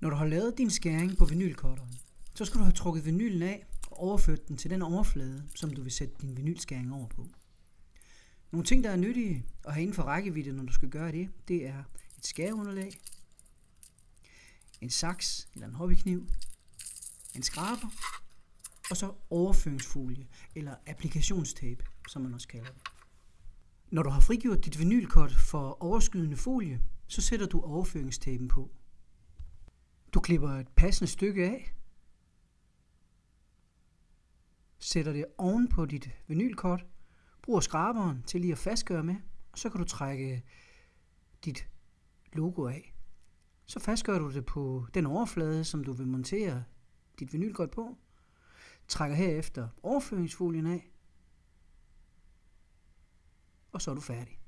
Når du har lavet din skæring på vinylkorteren, så skal du have trukket vinylen af og overført den til den overflade, som du vil sætte din vinylskæring over på. Nogle ting, der er nyttige at have inden for rækkevidde, når du skal gøre det, det er et skæreunderlag, en saks eller en hobbykniv, en skraber, og så overføringsfolie eller applikationstape, som man også kalder det. Når du har frigjort dit vinylkort for overskydende folie, så sætter du overføringstapen på. Klipper et passende stykke af, sætter det oven på dit vinylkort, bruger skraberen til lige at fastgøre med, og så kan du trække dit logo af. Så fastgør du det på den overflade, som du vil montere dit vinylkort på, trækker herefter overføringsfolien af, og så er du færdig.